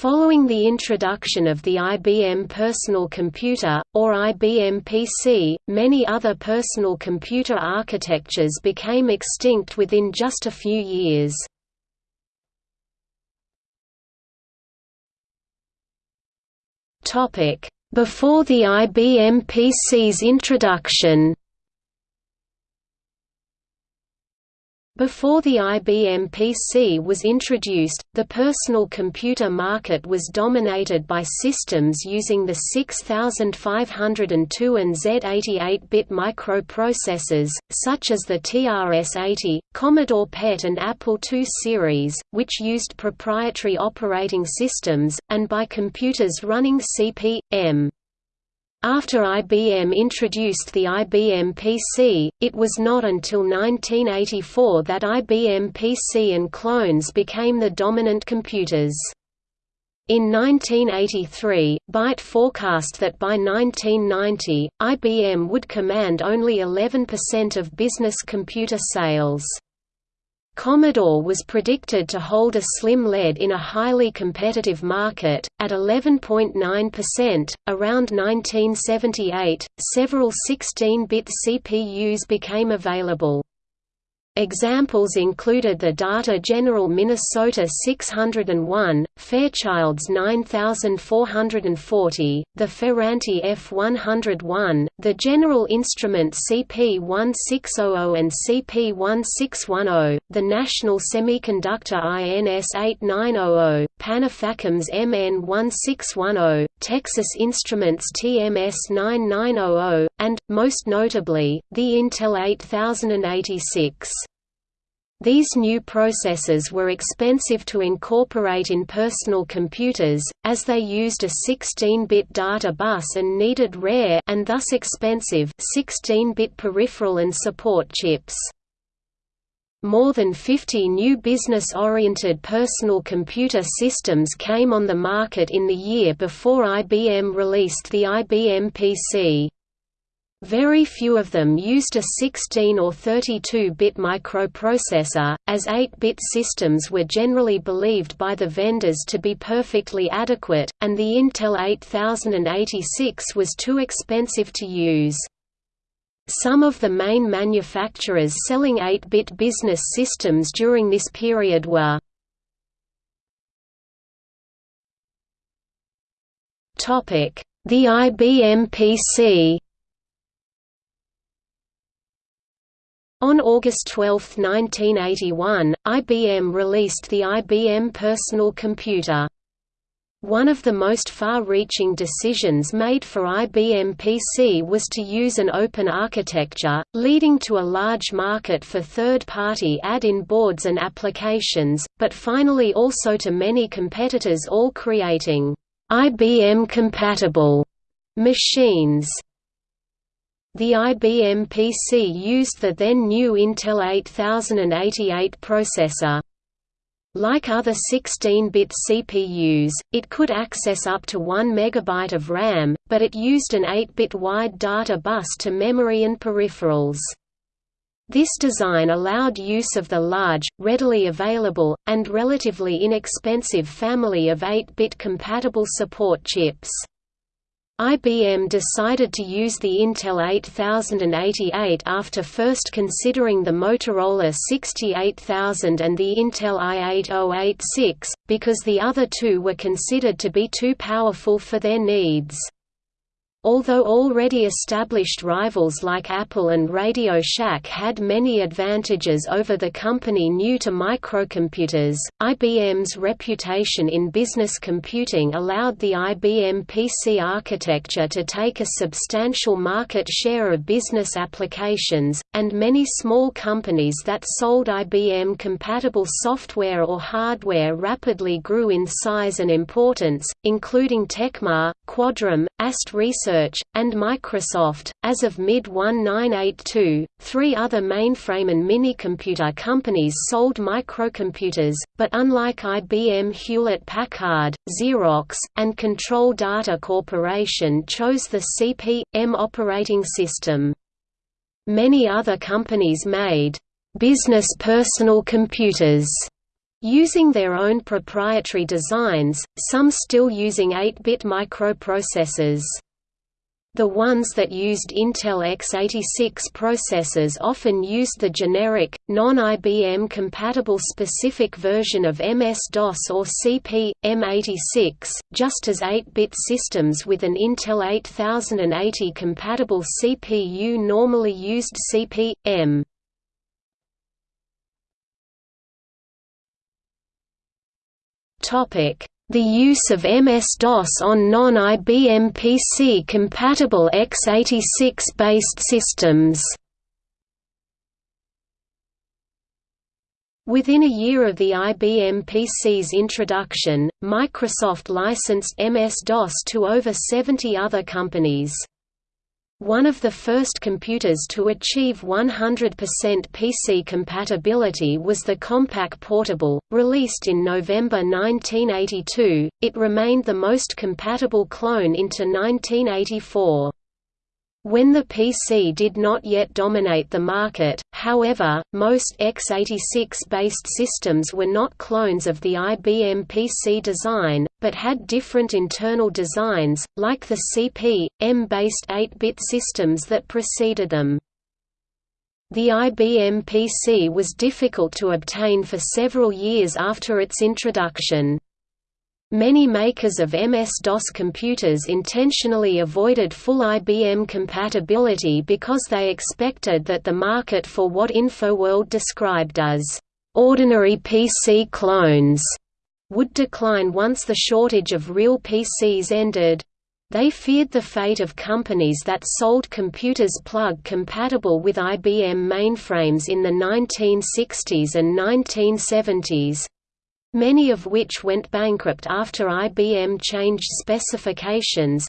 Following the introduction of the IBM Personal Computer, or IBM PC, many other personal computer architectures became extinct within just a few years. Before the IBM PC's introduction Before the IBM PC was introduced, the personal computer market was dominated by systems using the 6502 and Z80 8-bit microprocessors, such as the TRS-80, Commodore PET and Apple II series, which used proprietary operating systems, and by computers running CP/M. After IBM introduced the IBM PC, it was not until 1984 that IBM PC and clones became the dominant computers. In 1983, Byte forecast that by 1990, IBM would command only 11% of business computer sales. Commodore was predicted to hold a slim lead in a highly competitive market, at 11.9%. Around 1978, several 16 bit CPUs became available. Examples included the Data General Minnesota 601, Fairchild's 9440, the Ferranti F101, the General Instrument CP1600 and CP1610, the National Semiconductor INS 8900, Panafacom's MN1610, Texas Instruments TMS 9900, and, most notably, the Intel 8086. These new processors were expensive to incorporate in personal computers, as they used a 16-bit data bus and needed rare and thus expensive 16-bit peripheral and support chips. More than 50 new business-oriented personal computer systems came on the market in the year before IBM released the IBM PC. Very few of them used a 16 or 32-bit microprocessor, as 8-bit systems were generally believed by the vendors to be perfectly adequate, and the Intel 8086 was too expensive to use. Some of the main manufacturers selling 8-bit business systems during this period were The IBM PC On August 12, 1981, IBM released the IBM Personal Computer. One of the most far-reaching decisions made for IBM PC was to use an open architecture, leading to a large market for third-party add-in boards and applications, but finally also to many competitors all creating IBM-compatible machines. The IBM PC used the then new Intel 8088 processor. Like other 16-bit CPUs, it could access up to 1 MB of RAM, but it used an 8-bit wide data bus to memory and peripherals. This design allowed use of the large, readily available, and relatively inexpensive family of 8-bit compatible support chips. IBM decided to use the Intel 8088 after first considering the Motorola 68000 and the Intel i8086, because the other two were considered to be too powerful for their needs. Although already established rivals like Apple and Radio Shack had many advantages over the company new to microcomputers, IBM's reputation in business computing allowed the IBM PC architecture to take a substantial market share of business applications, and many small companies that sold IBM-compatible software or hardware rapidly grew in size and importance, including Tecmar, Quadram, AST Research, and Microsoft. As of mid 1982, three other mainframe and minicomputer companies sold microcomputers, but unlike IBM Hewlett Packard, Xerox, and Control Data Corporation chose the CP/M operating system. Many other companies made business personal computers Using their own proprietary designs, some still using 8-bit microprocessors. The ones that used Intel x86 processors often used the generic, non-IBM compatible specific version of MS-DOS or CP, M86, just as 8-bit systems with an Intel 8080 compatible CPU normally used CP, M. The use of MS-DOS on non-IBM PC-compatible x86-based systems Within a year of the IBM PC's introduction, Microsoft licensed MS-DOS to over 70 other companies. One of the first computers to achieve 100% PC compatibility was the Compaq Portable, released in November 1982. It remained the most compatible clone into 1984. When the PC did not yet dominate the market, however, most x86-based systems were not clones of the IBM PC design, but had different internal designs, like the CP, M-based 8-bit systems that preceded them. The IBM PC was difficult to obtain for several years after its introduction. Many makers of MS-DOS computers intentionally avoided full IBM compatibility because they expected that the market for what InfoWorld described as ordinary PC clones would decline once the shortage of real PCs ended. They feared the fate of companies that sold computers plug compatible with IBM mainframes in the 1960s and 1970s, many of which went bankrupt after IBM changed specifications,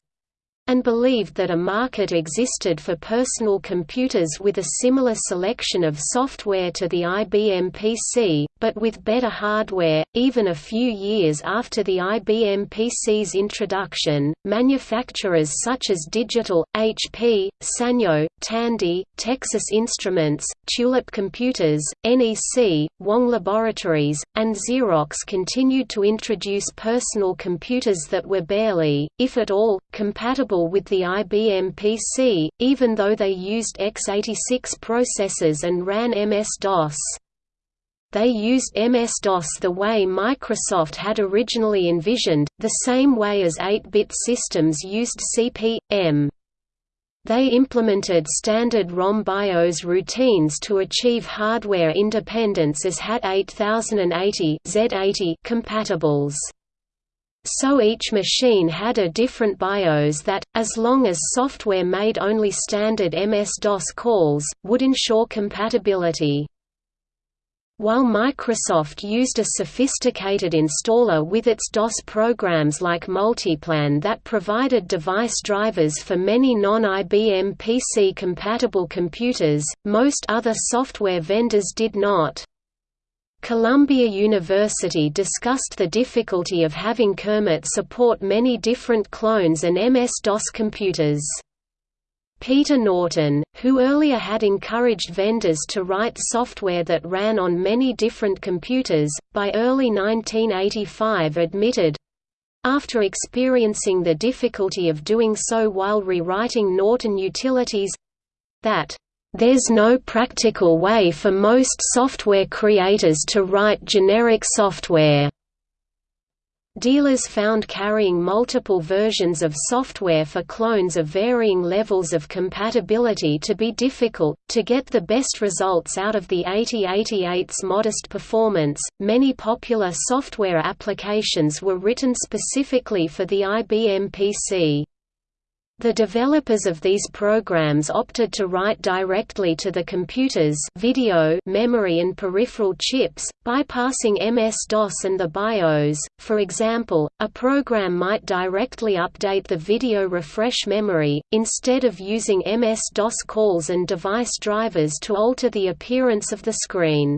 and believed that a market existed for personal computers with a similar selection of software to the IBM PC, but with better hardware. Even a few years after the IBM PC's introduction, manufacturers such as Digital, HP, Sanyo, Tandy, Texas Instruments, Tulip Computers, NEC, Wang Laboratories, and Xerox continued to introduce personal computers that were barely, if at all, compatible with the IBM PC, even though they used x86 processors and ran MS-DOS. They used MS-DOS the way Microsoft had originally envisioned, the same way as 8-bit systems used CP/M. They implemented standard ROM BIOS routines to achieve hardware independence as HAT 8080 Z80 compatibles. So each machine had a different BIOS that, as long as software made only standard MS-DOS calls, would ensure compatibility. While Microsoft used a sophisticated installer with its DOS programs like Multiplan that provided device drivers for many non-IBM PC-compatible computers, most other software vendors did not. Columbia University discussed the difficulty of having Kermit support many different clones and MS-DOS computers. Peter Norton, who earlier had encouraged vendors to write software that ran on many different computers, by early 1985 admitted, after experiencing the difficulty of doing so while rewriting Norton utilities, that there's no practical way for most software creators to write generic software. Dealers found carrying multiple versions of software for clones of varying levels of compatibility to be difficult. To get the best results out of the 8088's modest performance, many popular software applications were written specifically for the IBM PC. The developers of these programs opted to write directly to the computer's video memory and peripheral chips, bypassing MS-DOS and the BIOS. For example, a program might directly update the video refresh memory, instead of using MS-DOS calls and device drivers to alter the appearance of the screen.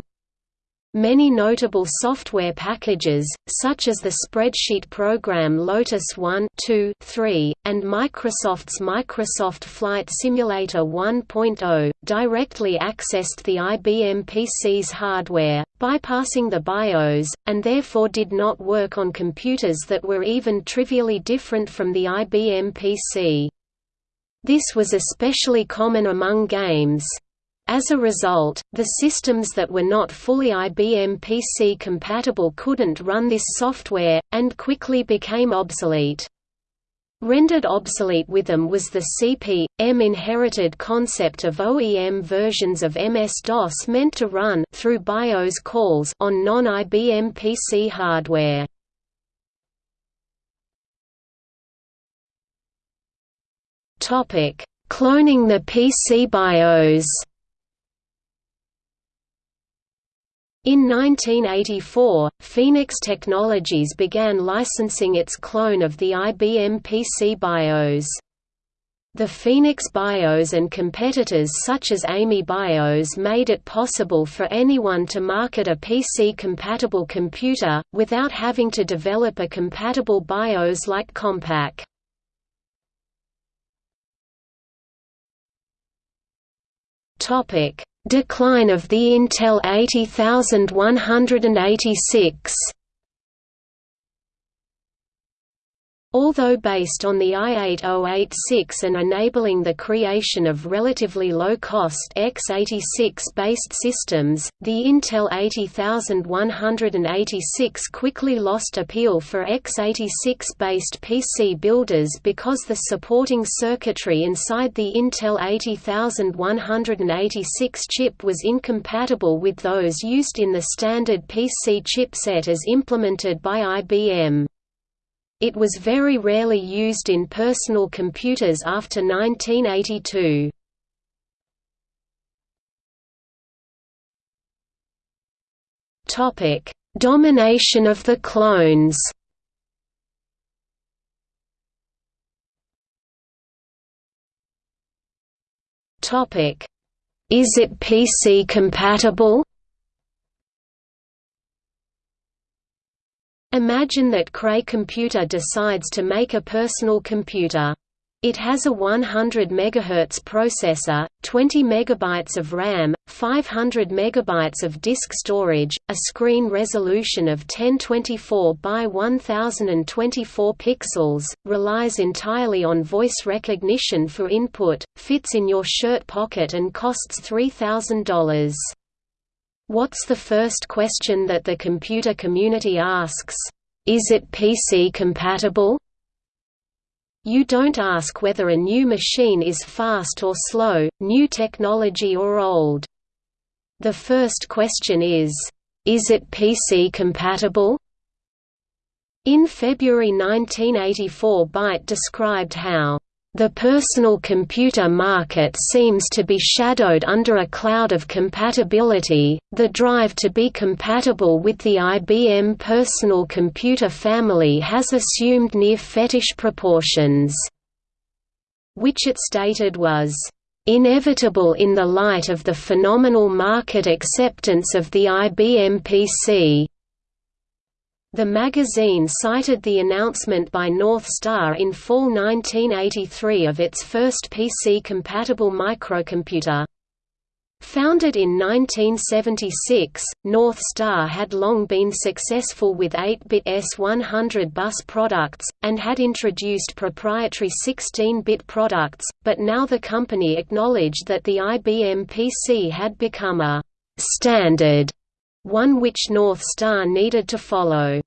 Many notable software packages, such as the spreadsheet program Lotus 1 2, 3, and Microsoft's Microsoft Flight Simulator 1.0, directly accessed the IBM PC's hardware, bypassing the BIOS, and therefore did not work on computers that were even trivially different from the IBM PC. This was especially common among games. As a result, the systems that were not fully IBM PC compatible couldn't run this software, and quickly became obsolete. Rendered obsolete with them was the CP/M inherited concept of OEM versions of MS-DOS meant to run through BIOS calls on non-IBM PC hardware. Cloning the PC BIOS In 1984, Phoenix Technologies began licensing its clone of the IBM PC BIOS. The Phoenix BIOS and competitors such as AMI BIOS made it possible for anyone to market a PC-compatible computer, without having to develop a compatible BIOS like Compaq. Topic Decline of the Intel 80186 Although based on the i8086 and enabling the creation of relatively low-cost x86-based systems, the Intel 80186 quickly lost appeal for x86-based PC builders because the supporting circuitry inside the Intel 80186 chip was incompatible with those used in the standard PC chipset as implemented by IBM. It was very rarely used in personal computers after 1982. Topic: Domination of the clones. Topic: Is it PC compatible? Imagine that Cray Computer decides to make a personal computer. It has a 100 MHz processor, 20 MB of RAM, 500 MB of disk storage, a screen resolution of 1024 by 1024 pixels, relies entirely on voice recognition for input, fits in your shirt pocket and costs $3,000. What's the first question that the computer community asks? Is it PC compatible? You don't ask whether a new machine is fast or slow, new technology or old. The first question is, is it PC compatible? In February 1984 Byte described how the personal computer market seems to be shadowed under a cloud of compatibility, the drive to be compatible with the IBM personal computer family has assumed near fetish proportions, which it stated was inevitable in the light of the phenomenal market acceptance of the IBM PC. The magazine cited the announcement by North Star in fall 1983 of its first PC-compatible microcomputer. Founded in 1976, North Star had long been successful with 8-bit S100 bus products, and had introduced proprietary 16-bit products, but now the company acknowledged that the IBM PC had become a «standard» one which North Star needed to follow.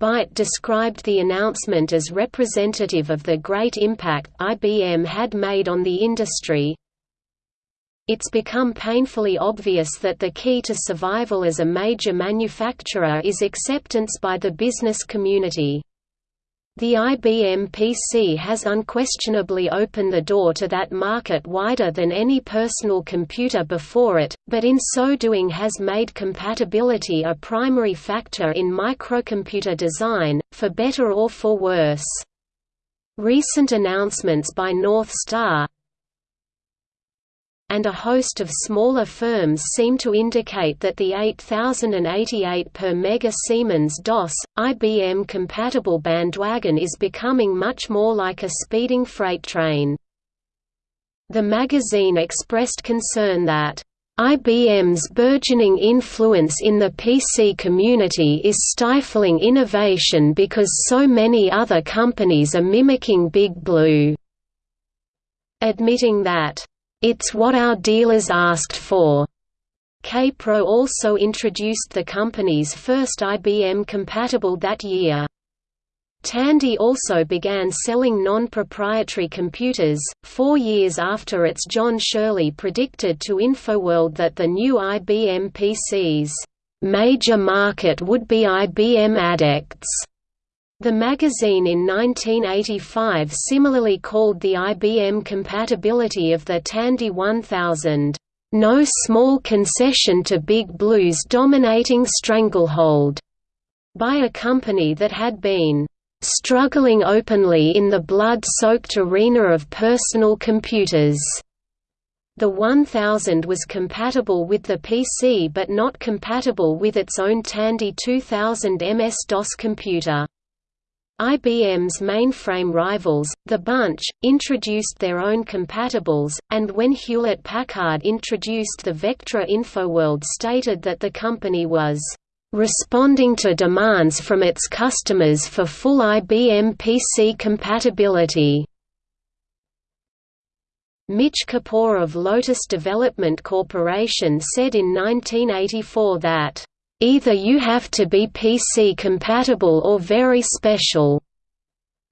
Byte described the announcement as representative of the great impact IBM had made on the industry. It's become painfully obvious that the key to survival as a major manufacturer is acceptance by the business community. The IBM PC has unquestionably opened the door to that market wider than any personal computer before it, but in so doing has made compatibility a primary factor in microcomputer design, for better or for worse. Recent announcements by North Star, and a host of smaller firms seem to indicate that the 8088 per mega Siemens DOS, IBM-compatible bandwagon is becoming much more like a speeding freight train. The magazine expressed concern that IBM's burgeoning influence in the PC community is stifling innovation because so many other companies are mimicking Big Blue. Admitting that, "...it's what our dealers asked for." Kaypro also introduced the company's first IBM compatible that year. Tandy also began selling non-proprietary computers, four years after its John Shirley predicted to InfoWorld that the new IBM PC's major market would be IBM adepts. The magazine in 1985 similarly called the IBM compatibility of the Tandy 1000, "...no small concession to Big Blue's dominating stranglehold," by a company that had been struggling openly in the blood-soaked arena of personal computers. The 1000 was compatible with the PC but not compatible with its own Tandy 2000 MS-DOS computer. IBM's mainframe rivals, The Bunch, introduced their own compatibles, and when Hewlett-Packard introduced the Vectra InfoWorld stated that the company was responding to demands from its customers for full IBM PC compatibility. Mitch Kapor of Lotus Development Corporation said in 1984 that, "...either you have to be PC compatible or very special.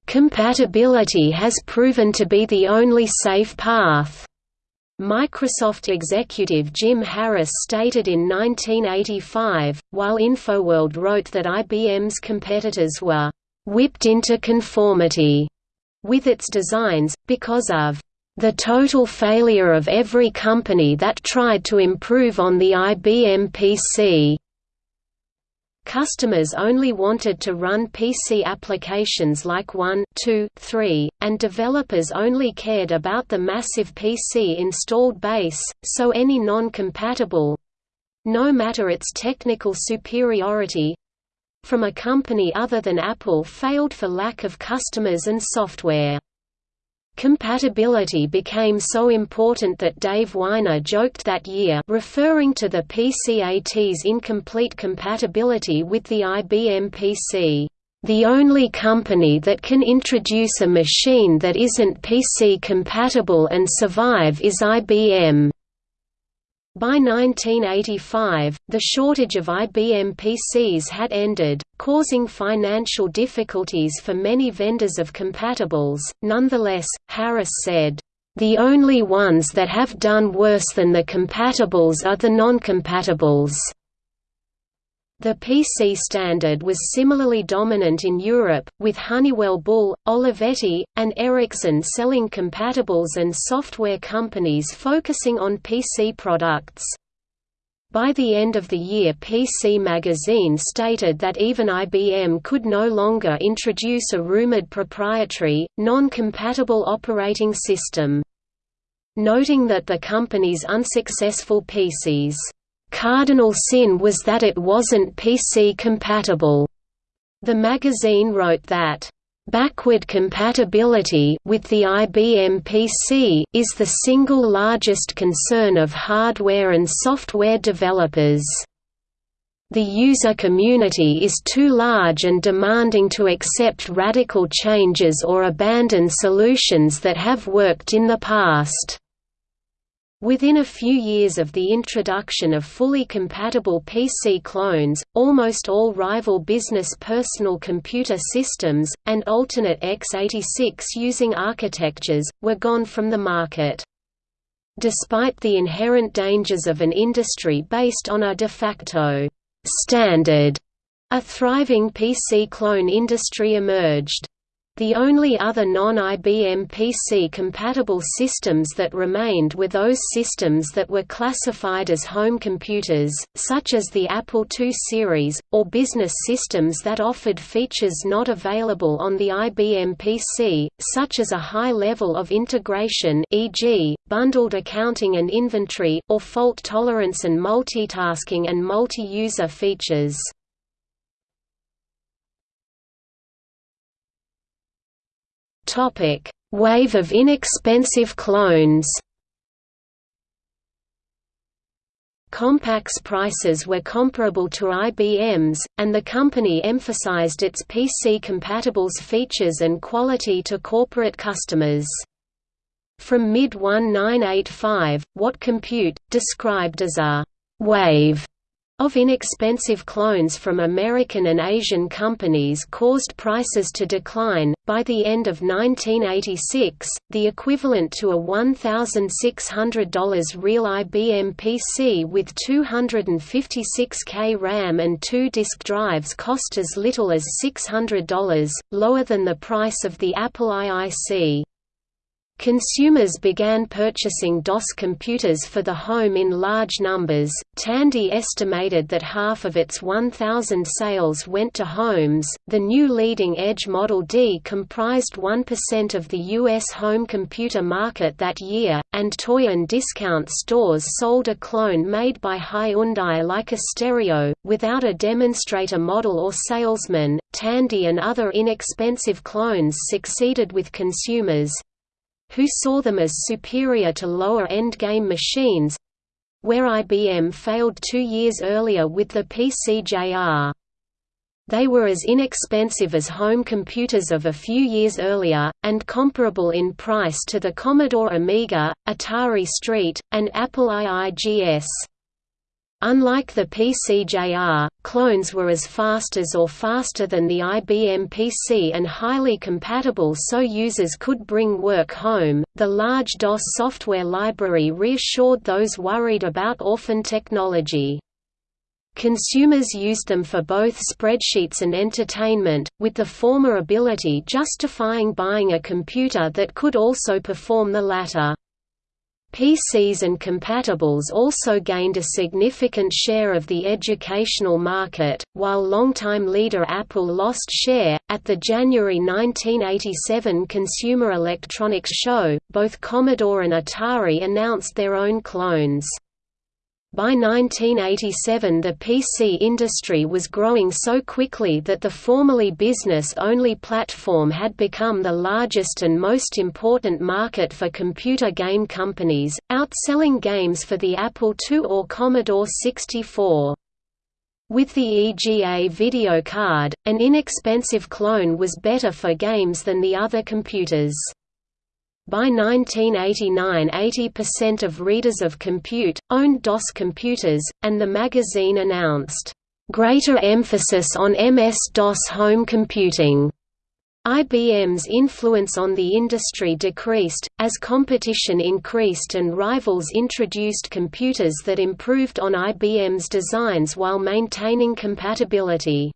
Compatibility has proven to be the only safe path." Microsoft executive Jim Harris stated in 1985, while InfoWorld wrote that IBM's competitors were «whipped into conformity» with its designs, because of «the total failure of every company that tried to improve on the IBM PC». Customers only wanted to run PC applications like 1, 2, 3, and developers only cared about the massive PC installed base, so any non-compatible—no matter its technical superiority—from a company other than Apple failed for lack of customers and software. Compatibility became so important that Dave Winer joked that year referring to the PCAT's incomplete compatibility with the IBM PC, "...the only company that can introduce a machine that isn't PC compatible and survive is IBM." By 1985, the shortage of IBM PCs had ended, causing financial difficulties for many vendors of compatibles. Nonetheless, Harris said, The only ones that have done worse than the compatibles are the non-compatibles. The PC standard was similarly dominant in Europe, with Honeywell Bull, Olivetti, and Ericsson selling compatibles and software companies focusing on PC products. By the end of the year PC Magazine stated that even IBM could no longer introduce a rumored proprietary, non-compatible operating system. Noting that the company's unsuccessful PCs Cardinal sin was that it wasn't PC compatible. The magazine wrote that Backward compatibility with the IBM PC is the single largest concern of hardware and software developers. The user community is too large and demanding to accept radical changes or abandon solutions that have worked in the past. Within a few years of the introduction of fully compatible PC clones, almost all rival business personal computer systems, and alternate x86 using architectures, were gone from the market. Despite the inherent dangers of an industry based on a de facto standard, a thriving PC clone industry emerged. The only other non-IBM PC-compatible systems that remained were those systems that were classified as home computers, such as the Apple II series, or business systems that offered features not available on the IBM PC, such as a high level of integration e.g., bundled accounting and inventory, or fault tolerance and multitasking and multi-user features. Topic: Wave of inexpensive clones. Compaq's prices were comparable to IBM's, and the company emphasized its PC-compatibles features and quality to corporate customers. From mid-1985, What Compute, described as a «wave» of inexpensive clones from American and Asian companies caused prices to decline. By the end of 1986, the equivalent to a $1,600 real IBM PC with 256K RAM and two disk drives cost as little as $600, lower than the price of the Apple IIC. Consumers began purchasing DOS computers for the home in large numbers. Tandy estimated that half of its 1,000 sales went to homes. The new leading edge Model D comprised 1% of the U.S. home computer market that year, and toy and discount stores sold a clone made by Hyundai like a stereo, without a demonstrator model or salesman. Tandy and other inexpensive clones succeeded with consumers, who saw them as superior to lower-end game machines—where IBM failed two years earlier with the PC-JR. They were as inexpensive as home computers of a few years earlier, and comparable in price to the Commodore Amiga, Atari ST, and Apple IIGS. Unlike the PC-JR, clones were as fast as or faster than the IBM PC and highly compatible so users could bring work home. The large DOS software library reassured those worried about orphan technology. Consumers used them for both spreadsheets and entertainment, with the former ability justifying buying a computer that could also perform the latter. PCs and compatibles also gained a significant share of the educational market, while longtime leader Apple lost share. At the January 1987 Consumer Electronics Show, both Commodore and Atari announced their own clones. By 1987 the PC industry was growing so quickly that the formerly business-only platform had become the largest and most important market for computer game companies, outselling games for the Apple II or Commodore 64. With the EGA video card, an inexpensive clone was better for games than the other computers. By 1989 80% of readers of Compute, owned DOS computers, and the magazine announced, "...greater emphasis on MS-DOS home computing." IBM's influence on the industry decreased, as competition increased and rivals introduced computers that improved on IBM's designs while maintaining compatibility.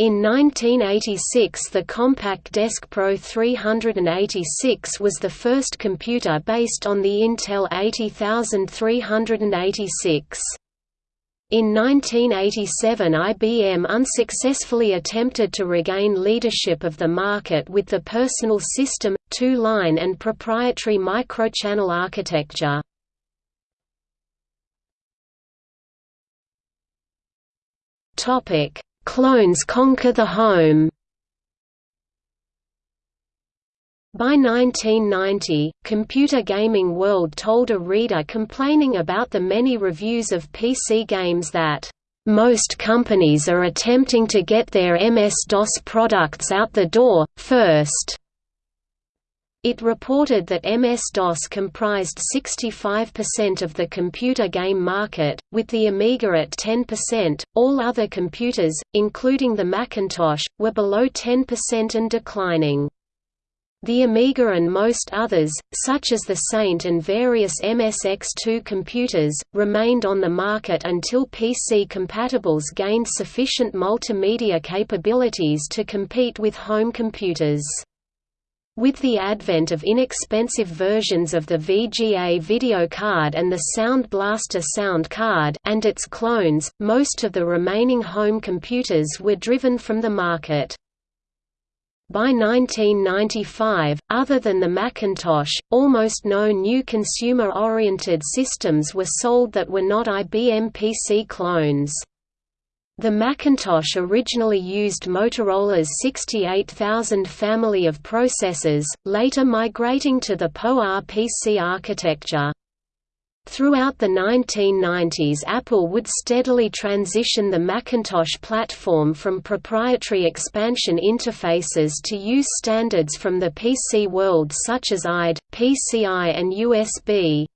In 1986 the Compaq Desk Pro 386 was the first computer based on the Intel 80386. In 1987 IBM unsuccessfully attempted to regain leadership of the market with the Personal System, two-line and proprietary microchannel architecture. Topic Clones conquer the home By 1990, Computer Gaming World told a reader complaining about the many reviews of PC games that, "...most companies are attempting to get their MS-DOS products out the door, first." It reported that MS-DOS comprised 65% of the computer game market, with the Amiga at 10%. All other computers, including the Macintosh, were below 10% and declining. The Amiga and most others, such as the Saint and various MSX2 computers, remained on the market until PC compatibles gained sufficient multimedia capabilities to compete with home computers. With the advent of inexpensive versions of the VGA video card and the Sound Blaster sound card and its clones, most of the remaining home computers were driven from the market. By 1995, other than the Macintosh, almost no new consumer-oriented systems were sold that were not IBM PC clones. The Macintosh originally used Motorola's 68000 family of processors, later migrating to the PowerPC architecture. Throughout the 1990s Apple would steadily transition the Macintosh platform from proprietary expansion interfaces to use standards from the PC world such as IDE, PCI and USB.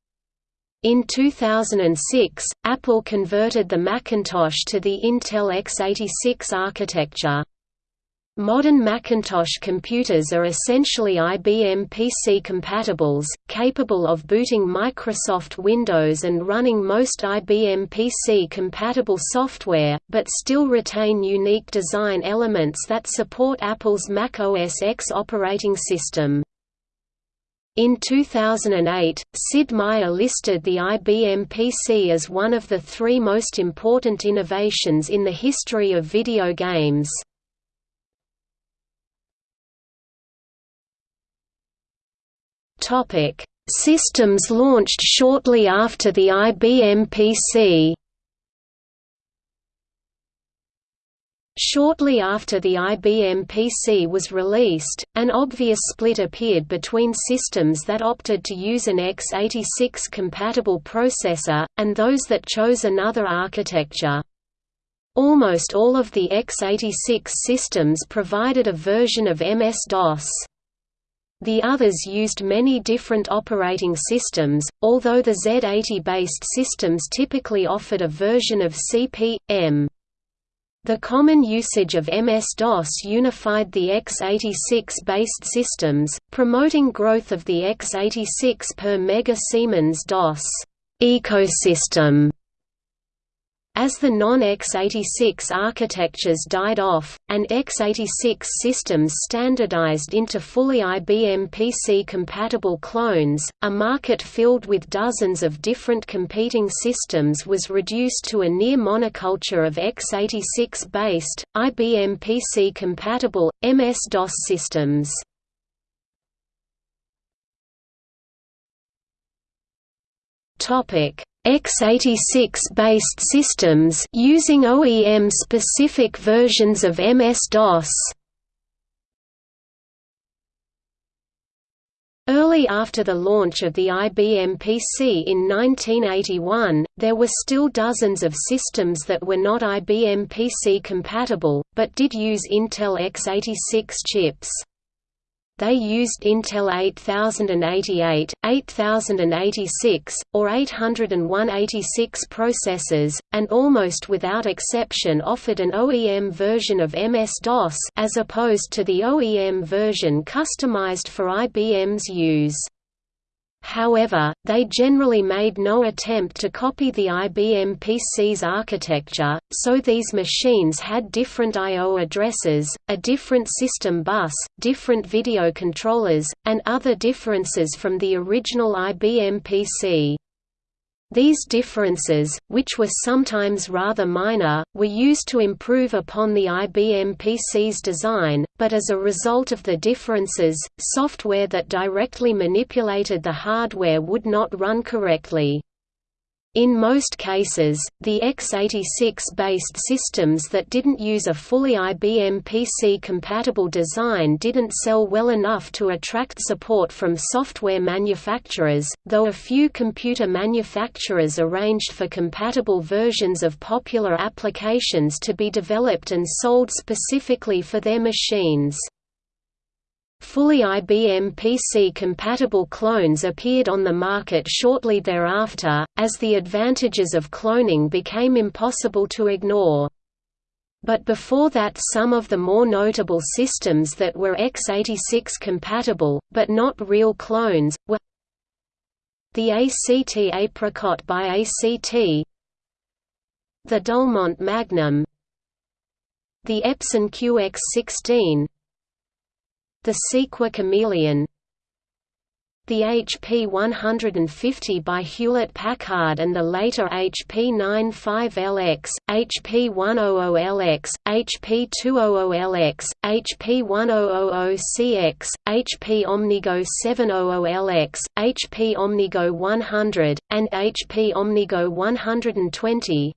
In 2006, Apple converted the Macintosh to the Intel x86 architecture. Modern Macintosh computers are essentially IBM PC compatibles, capable of booting Microsoft Windows and running most IBM PC compatible software, but still retain unique design elements that support Apple's Mac OS X operating system. In 2008, Sid Meier listed the IBM PC as one of the three most important innovations in the history of video games. Systems launched shortly after the IBM PC. Shortly after the IBM PC was released, an obvious split appeared between systems that opted to use an x86-compatible processor, and those that chose another architecture. Almost all of the x86 systems provided a version of MS-DOS. The others used many different operating systems, although the Z80-based systems typically offered a version of CP/M. The common usage of MS-DOS unified the x86-based systems, promoting growth of the x86 per Mega Siemens DOS ecosystem. As the non-x86 architectures died off, and x86 systems standardized into fully IBM PC-compatible clones, a market filled with dozens of different competing systems was reduced to a near monoculture of x86-based, IBM PC-compatible, MS-DOS systems. Topic x86-based systems using OEM-specific versions of MS-DOS. Early after the launch of the IBM PC in 1981, there were still dozens of systems that were not IBM PC compatible, but did use Intel x86 chips. They used Intel 8088, 8086, or 80186 processors, and almost without exception offered an OEM version of MS-DOS as opposed to the OEM version customized for IBM's use. However, they generally made no attempt to copy the IBM PC's architecture, so these machines had different I.O. addresses, a different system bus, different video controllers, and other differences from the original IBM PC. These differences, which were sometimes rather minor, were used to improve upon the IBM PC's design, but as a result of the differences, software that directly manipulated the hardware would not run correctly. In most cases, the x86-based systems that didn't use a fully IBM PC-compatible design didn't sell well enough to attract support from software manufacturers, though a few computer manufacturers arranged for compatible versions of popular applications to be developed and sold specifically for their machines. Fully IBM PC-compatible clones appeared on the market shortly thereafter, as the advantages of cloning became impossible to ignore. but before that some of the more notable systems that were x86 compatible, but not real clones, were the ACT Apricot by ACT the Dulmont Magnum the Epson QX16 the Seequa Chameleon. The HP 150 by Hewlett-Packard and the later HP 95LX, HP 100LX, HP 200LX, HP 1000CX, HP OmniGo 700LX, HP OmniGo 100, and HP OmniGo 120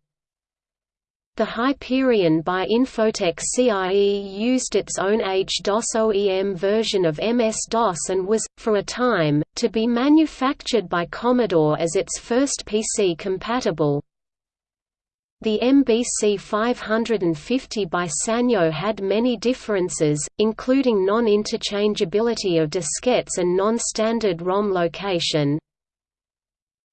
the Hyperion by Infotec CIE used its own H-DOS OEM version of MS-DOS and was, for a time, to be manufactured by Commodore as its first PC compatible. The MBC 550 by Sanyo had many differences, including non-interchangeability of diskettes and non-standard ROM location,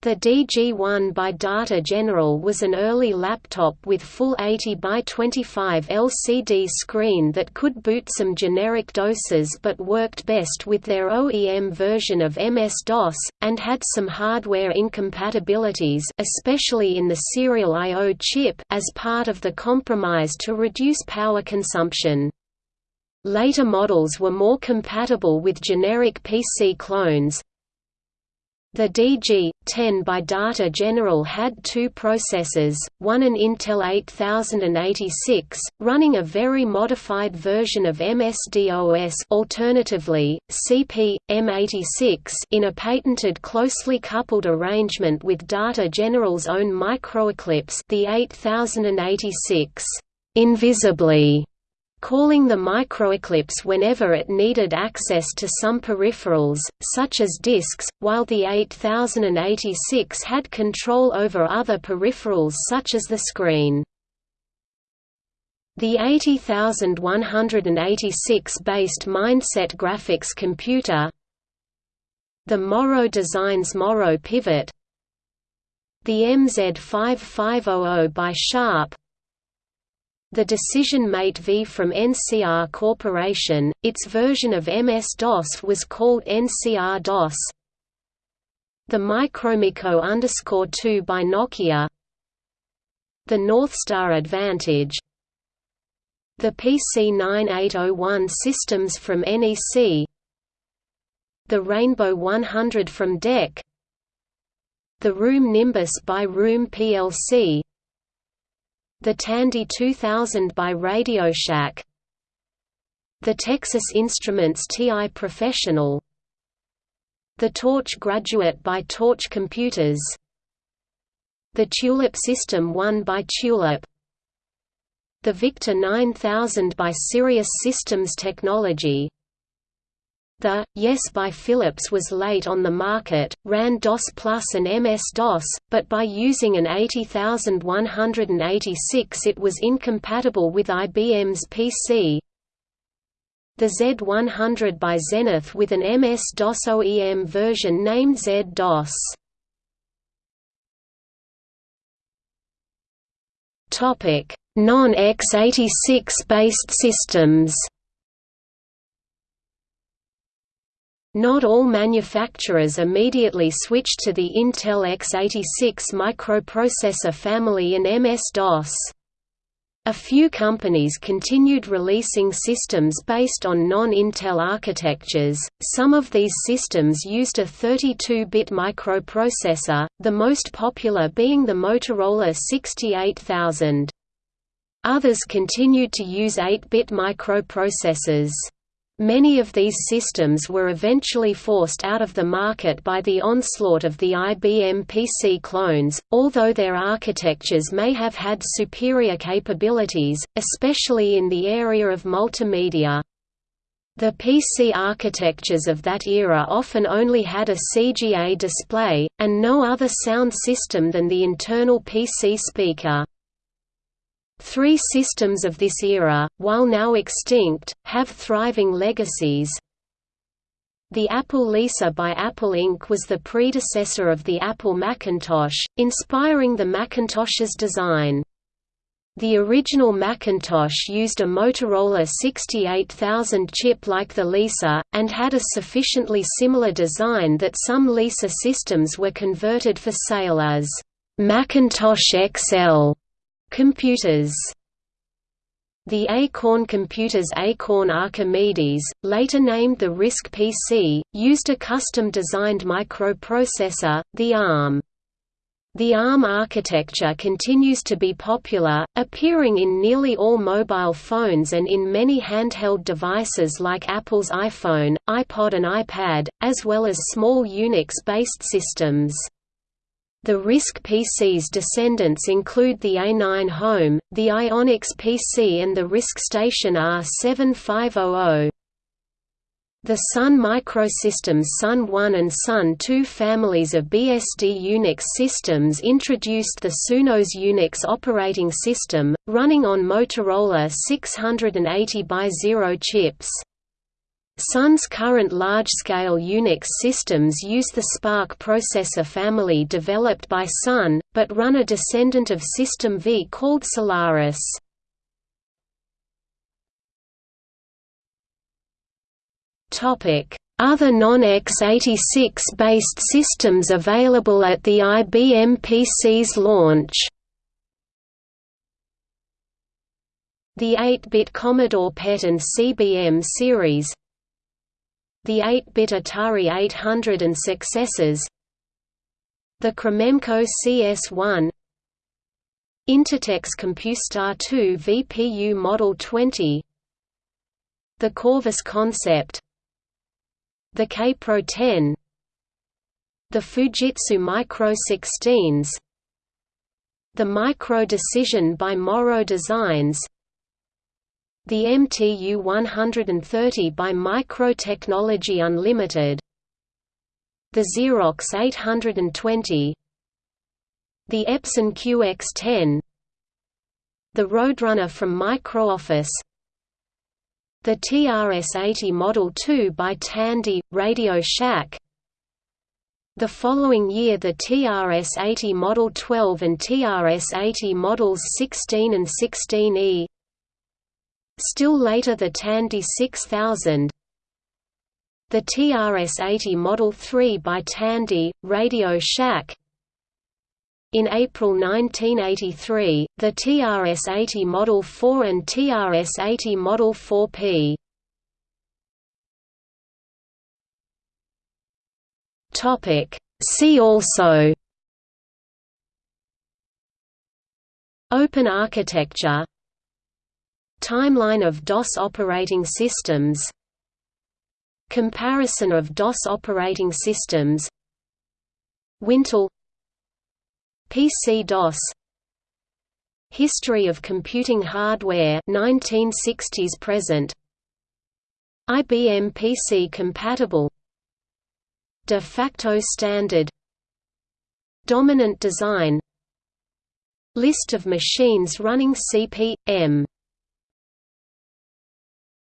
the DG1 by Data General was an early laptop with full 80 by 25 LCD screen that could boot some generic DOSes but worked best with their OEM version of MS-DOS, and had some hardware incompatibilities especially in the serial I.O. chip as part of the compromise to reduce power consumption. Later models were more compatible with generic PC clones, the DG-10 by Data General had two processors, one an Intel 8086, running a very modified version of MS-DOS alternatively, CP, M86 in a patented closely coupled arrangement with Data General's own microeclipse the 8086. Invisibly calling the microeclipse whenever it needed access to some peripherals, such as disks, while the 8086 had control over other peripherals such as the screen. The 80186-based Mindset graphics computer The Morrow Designs Morrow Pivot The MZ5500 by Sharp the Decision Mate V from NCR Corporation, its version of MS-DOS was called NCR-DOS. The MikroMikko 2 by Nokia. The Northstar Advantage. The PC9801 systems from NEC The Rainbow 100 from DEC The Room Nimbus by Room plc the Tandy 2000 by RadioShack The Texas Instruments TI Professional. The Torch Graduate by Torch Computers. The Tulip System 1 by Tulip. The Victor 9000 by Sirius Systems Technology the Yes by Philips was late on the market, ran DOS Plus and MS-DOS, but by using an 80186 it was incompatible with IBM's PC. The Z100 by Zenith with an MS-DOS OEM version named Z-DOS. Non-x86 based systems Not all manufacturers immediately switched to the Intel x86 microprocessor family and MS-DOS. A few companies continued releasing systems based on non-Intel architectures. Some of these systems used a 32-bit microprocessor, the most popular being the Motorola 68000. Others continued to use 8-bit microprocessors. Many of these systems were eventually forced out of the market by the onslaught of the IBM PC clones, although their architectures may have had superior capabilities, especially in the area of multimedia. The PC architectures of that era often only had a CGA display, and no other sound system than the internal PC speaker. Three systems of this era, while now extinct, have thriving legacies. The Apple Lisa by Apple Inc. was the predecessor of the Apple Macintosh, inspiring the Macintosh's design. The original Macintosh used a Motorola 68000 chip like the Lisa, and had a sufficiently similar design that some Lisa systems were converted for sale as Macintosh XL computers. The Acorn Computers Acorn Archimedes, later named the RISC PC, used a custom-designed microprocessor, the ARM. The ARM architecture continues to be popular, appearing in nearly all mobile phones and in many handheld devices like Apple's iPhone, iPod and iPad, as well as small Unix-based systems. The RISC PC's descendants include the A9 Home, the Iyonix PC and the RISC Station R7500. The Sun Microsystems Sun 1 and Sun 2 families of BSD Unix systems introduced the Sunos Unix operating system, running on Motorola 680x0 chips. Sun's current large-scale Unix systems use the SPARC processor family developed by Sun, but run a descendant of System V called Solaris. Other non-x86 based systems available at the IBM PC's launch The 8-bit Commodore PET and CBM series The 8-bit Atari 800 and successors The Cromemco CS1 Intertec Compustar 2 VPU Model 20 The Corvus Concept the Kaypro 10 The Fujitsu Micro 16s The Micro Decision by Morrow Designs The MTU 130 by Micro Technology Unlimited The Xerox 820 The Epson QX10 The Roadrunner from MicroOffice the TRS-80 Model 2 by Tandy, Radio Shack. The following year the TRS-80 Model 12 and TRS-80 Models 16 and 16E Still later the Tandy 6000 The TRS-80 Model 3 by Tandy, Radio Shack in April 1983, the TRS-80 Model 4 and TRS-80 Model 4P. Topic. See also Open architecture Timeline of DOS operating systems Comparison of DOS operating systems Wintel PC-DOS History of computing hardware 1960s present IBM PC compatible De facto standard Dominant design List of machines running CP.M